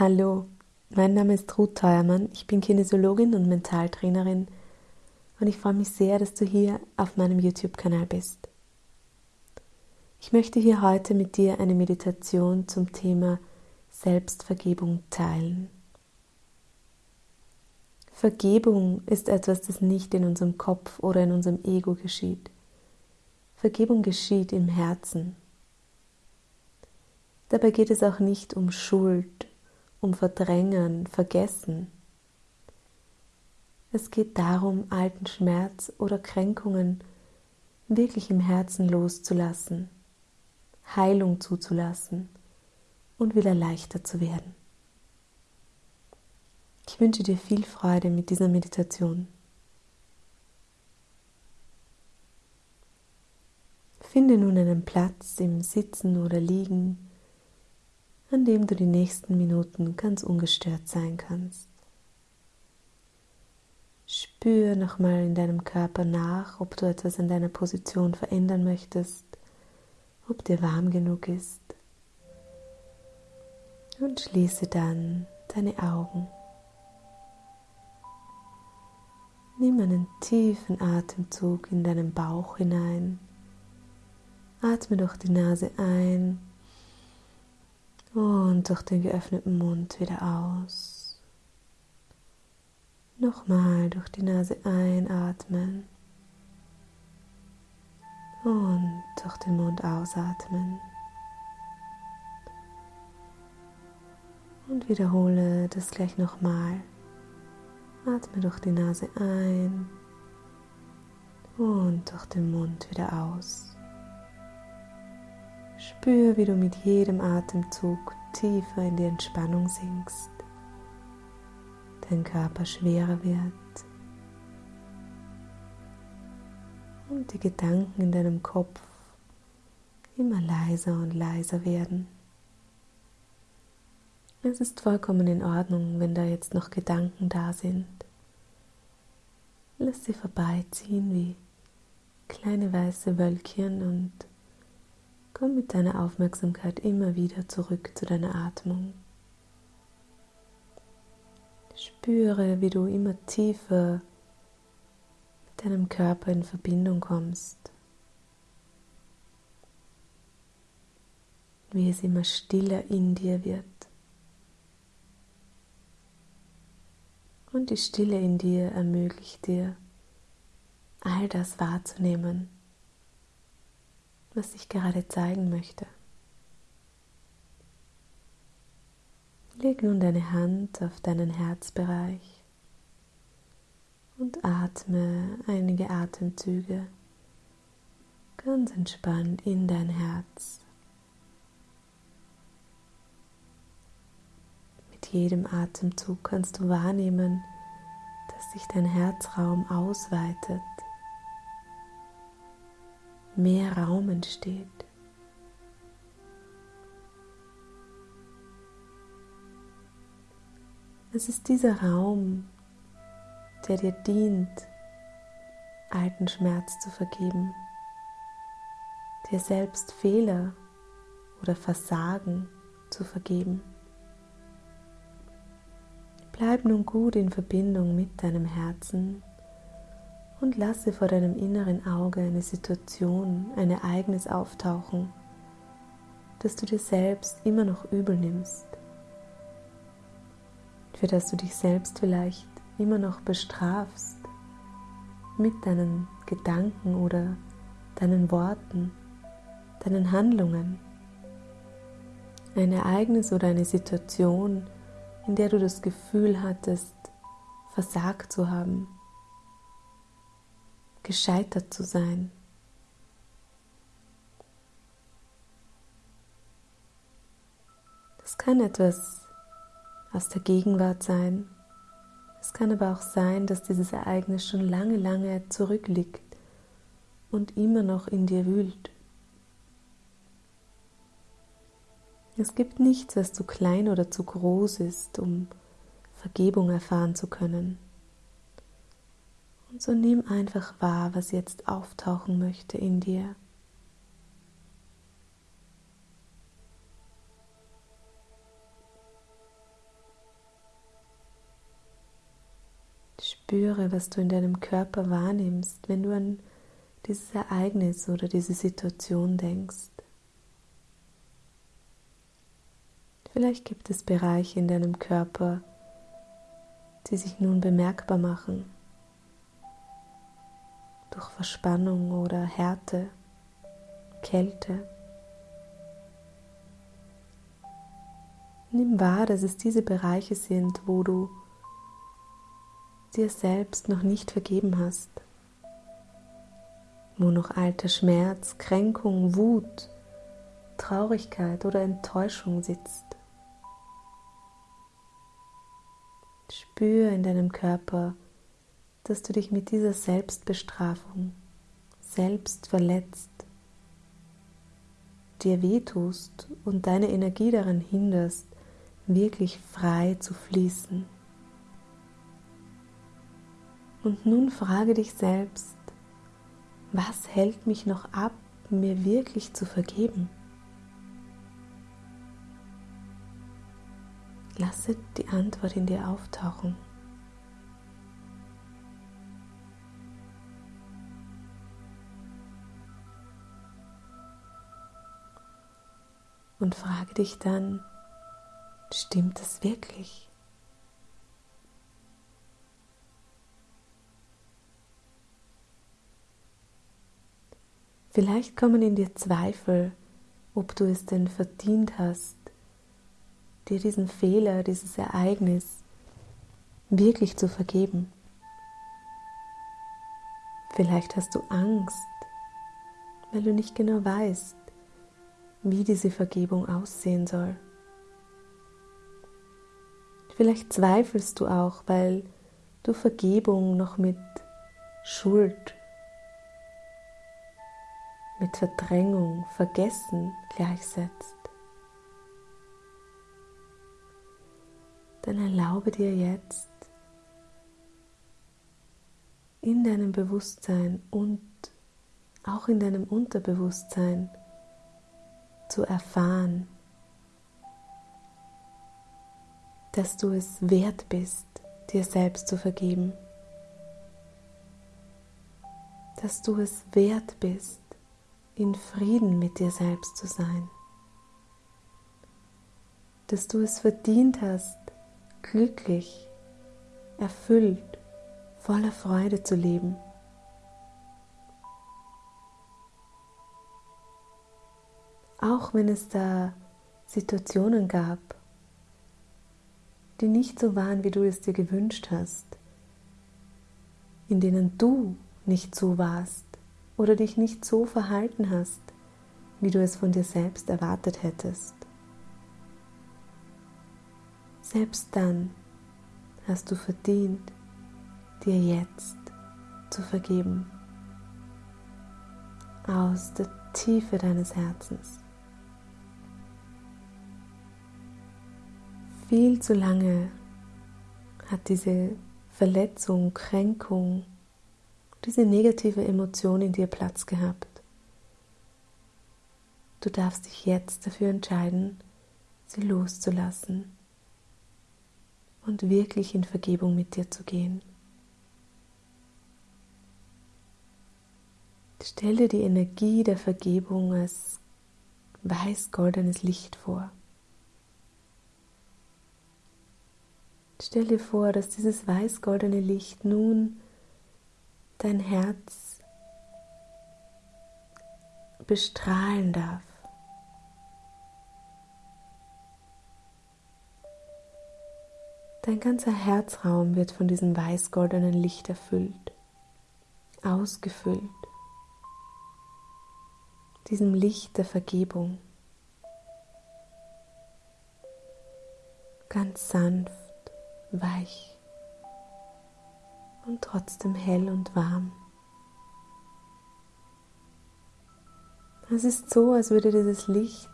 Hallo, mein Name ist Ruth Teuermann, ich bin Kinesiologin und Mentaltrainerin und ich freue mich sehr, dass du hier auf meinem YouTube-Kanal bist. Ich möchte hier heute mit dir eine Meditation zum Thema Selbstvergebung teilen. Vergebung ist etwas, das nicht in unserem Kopf oder in unserem Ego geschieht. Vergebung geschieht im Herzen. Dabei geht es auch nicht um Schuld um Verdrängen, Vergessen. Es geht darum, alten Schmerz oder Kränkungen wirklich im Herzen loszulassen, Heilung zuzulassen und wieder leichter zu werden. Ich wünsche dir viel Freude mit dieser Meditation. Finde nun einen Platz im Sitzen oder Liegen, an dem du die nächsten Minuten ganz ungestört sein kannst. Spür nochmal in deinem Körper nach, ob du etwas an deiner Position verändern möchtest, ob dir warm genug ist. Und schließe dann deine Augen. Nimm einen tiefen Atemzug in deinen Bauch hinein. Atme durch die Nase ein und durch den geöffneten Mund wieder aus. Nochmal durch die Nase einatmen und durch den Mund ausatmen. Und wiederhole das gleich nochmal. Atme durch die Nase ein und durch den Mund wieder aus. Spür, wie du mit jedem Atemzug tiefer in die Entspannung sinkst, dein Körper schwerer wird und die Gedanken in deinem Kopf immer leiser und leiser werden. Es ist vollkommen in Ordnung, wenn da jetzt noch Gedanken da sind. Lass sie vorbeiziehen wie kleine weiße Wölkchen und Komm mit deiner Aufmerksamkeit immer wieder zurück zu deiner Atmung. Spüre, wie du immer tiefer mit deinem Körper in Verbindung kommst. Wie es immer stiller in dir wird. Und die Stille in dir ermöglicht dir, all das wahrzunehmen was ich gerade zeigen möchte. Leg nun deine Hand auf deinen Herzbereich und atme einige Atemzüge ganz entspannt in dein Herz. Mit jedem Atemzug kannst du wahrnehmen, dass sich dein Herzraum ausweitet mehr Raum entsteht. Es ist dieser Raum, der dir dient, alten Schmerz zu vergeben, dir selbst Fehler oder Versagen zu vergeben. Bleib nun gut in Verbindung mit deinem Herzen und lasse vor deinem inneren Auge eine Situation, ein Ereignis auftauchen, das du dir selbst immer noch übel nimmst, für das du dich selbst vielleicht immer noch bestrafst mit deinen Gedanken oder deinen Worten, deinen Handlungen. Ein Ereignis oder eine Situation, in der du das Gefühl hattest, versagt zu haben gescheitert zu sein. Das kann etwas aus der Gegenwart sein. Es kann aber auch sein, dass dieses Ereignis schon lange, lange zurückliegt und immer noch in dir wühlt. Es gibt nichts, was zu klein oder zu groß ist, um Vergebung erfahren zu können. So nimm einfach wahr, was jetzt auftauchen möchte in dir. Spüre, was du in deinem Körper wahrnimmst, wenn du an dieses Ereignis oder diese Situation denkst. Vielleicht gibt es Bereiche in deinem Körper, die sich nun bemerkbar machen durch Verspannung oder Härte, Kälte. Nimm wahr, dass es diese Bereiche sind, wo du dir selbst noch nicht vergeben hast, wo noch alter Schmerz, Kränkung, Wut, Traurigkeit oder Enttäuschung sitzt. Spür in deinem Körper, dass du dich mit dieser Selbstbestrafung selbst verletzt, dir wehtust und deine Energie daran hinderst, wirklich frei zu fließen. Und nun frage dich selbst, was hält mich noch ab, mir wirklich zu vergeben? Lasse die Antwort in dir auftauchen. Und frage dich dann, stimmt es wirklich? Vielleicht kommen in dir Zweifel, ob du es denn verdient hast, dir diesen Fehler, dieses Ereignis wirklich zu vergeben. Vielleicht hast du Angst, weil du nicht genau weißt, wie diese Vergebung aussehen soll. Vielleicht zweifelst du auch, weil du Vergebung noch mit Schuld, mit Verdrängung, Vergessen gleichsetzt. dann erlaube dir jetzt in deinem Bewusstsein und auch in deinem Unterbewusstsein zu erfahren, dass du es wert bist, dir selbst zu vergeben, dass du es wert bist, in Frieden mit dir selbst zu sein, dass du es verdient hast, glücklich, erfüllt, voller Freude zu leben. Auch wenn es da Situationen gab, die nicht so waren, wie du es dir gewünscht hast, in denen du nicht so warst oder dich nicht so verhalten hast, wie du es von dir selbst erwartet hättest. Selbst dann hast du verdient, dir jetzt zu vergeben. Aus der Tiefe deines Herzens. Viel zu lange hat diese Verletzung, Kränkung, diese negative Emotion in dir Platz gehabt. Du darfst dich jetzt dafür entscheiden, sie loszulassen und wirklich in Vergebung mit dir zu gehen. Stell dir die Energie der Vergebung als weiß-goldenes Licht vor. Stell dir vor, dass dieses weiß-goldene Licht nun dein Herz bestrahlen darf. Dein ganzer Herzraum wird von diesem weiß-goldenen Licht erfüllt, ausgefüllt, diesem Licht der Vergebung. Ganz sanft, weich und trotzdem hell und warm. Es ist so, als würde dieses Licht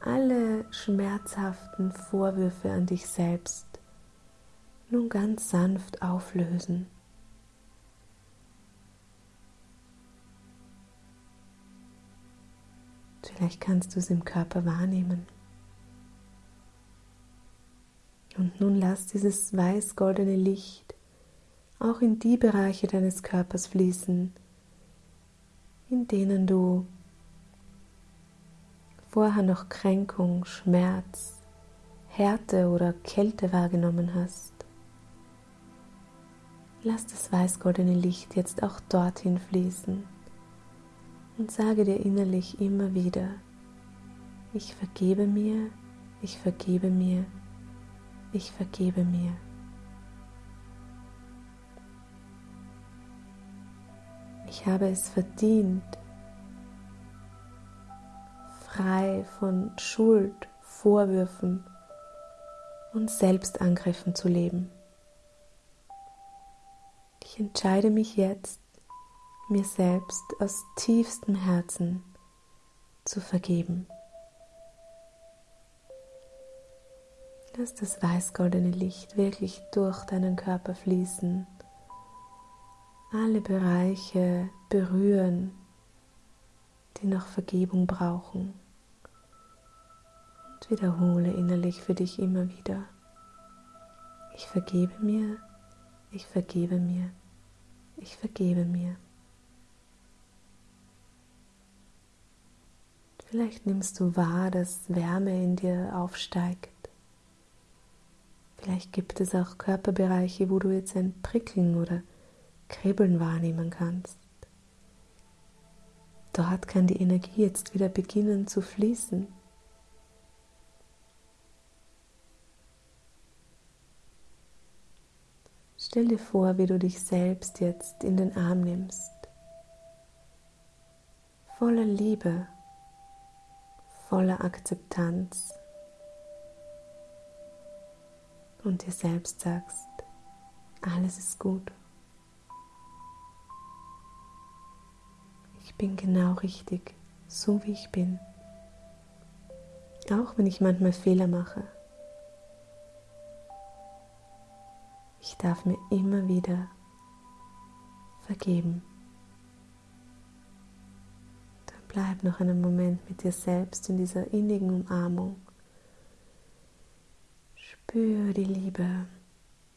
alle schmerzhaften Vorwürfe an dich selbst nun ganz sanft auflösen. Vielleicht kannst du es im Körper wahrnehmen. Und nun lass dieses weiß-goldene Licht auch in die Bereiche deines Körpers fließen, in denen du vorher noch Kränkung, Schmerz, Härte oder Kälte wahrgenommen hast. Lass das weißgoldene Licht jetzt auch dorthin fließen und sage dir innerlich immer wieder, ich vergebe mir, ich vergebe mir, ich vergebe mir. Ich habe es verdient, frei von Schuld, Vorwürfen und Selbstangriffen zu leben. Ich entscheide mich jetzt, mir selbst aus tiefstem Herzen zu vergeben. Lass das weißgoldene Licht wirklich durch deinen Körper fließen alle Bereiche berühren, die noch Vergebung brauchen. Und wiederhole innerlich für dich immer wieder. Ich vergebe mir, ich vergebe mir, ich vergebe mir. Vielleicht nimmst du wahr, dass Wärme in dir aufsteigt. Vielleicht gibt es auch Körperbereiche, wo du jetzt ein Prickeln oder Kribbeln wahrnehmen kannst. Dort kann die Energie jetzt wieder beginnen zu fließen. Stell dir vor, wie du dich selbst jetzt in den Arm nimmst, voller Liebe, voller Akzeptanz und dir selbst sagst, alles ist gut. Ich bin genau richtig, so wie ich bin. Auch wenn ich manchmal Fehler mache. Ich darf mir immer wieder vergeben. Dann bleib noch einen Moment mit dir selbst in dieser innigen Umarmung. Spür die Liebe,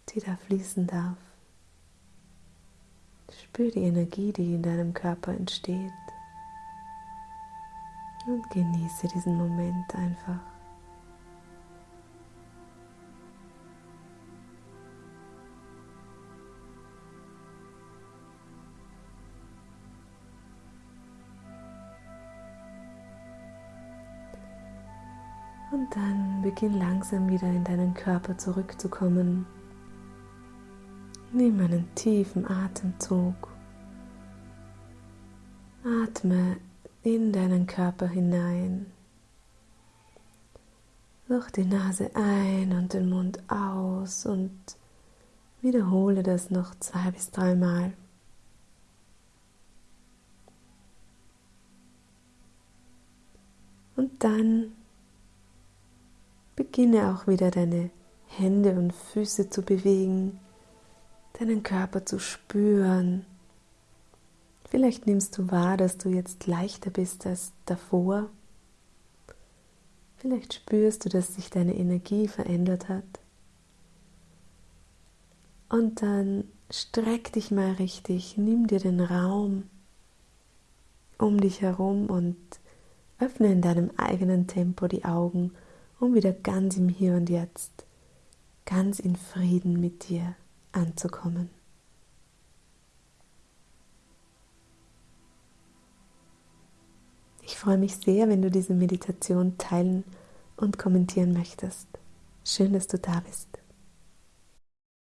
die da fließen darf. Spür die Energie, die in deinem Körper entsteht. Und genieße diesen Moment einfach. Und dann beginn langsam wieder in deinen Körper zurückzukommen. Nimm einen tiefen Atemzug. Atme in deinen Körper hinein. Durch die Nase ein und den Mund aus und wiederhole das noch zwei bis dreimal. Und dann beginne auch wieder deine Hände und Füße zu bewegen deinen Körper zu spüren. Vielleicht nimmst du wahr, dass du jetzt leichter bist als davor. Vielleicht spürst du, dass sich deine Energie verändert hat. Und dann streck dich mal richtig, nimm dir den Raum um dich herum und öffne in deinem eigenen Tempo die Augen, um wieder ganz im Hier und Jetzt, ganz in Frieden mit dir anzukommen. Ich freue mich sehr, wenn du diese Meditation teilen und kommentieren möchtest. Schön, dass du da bist.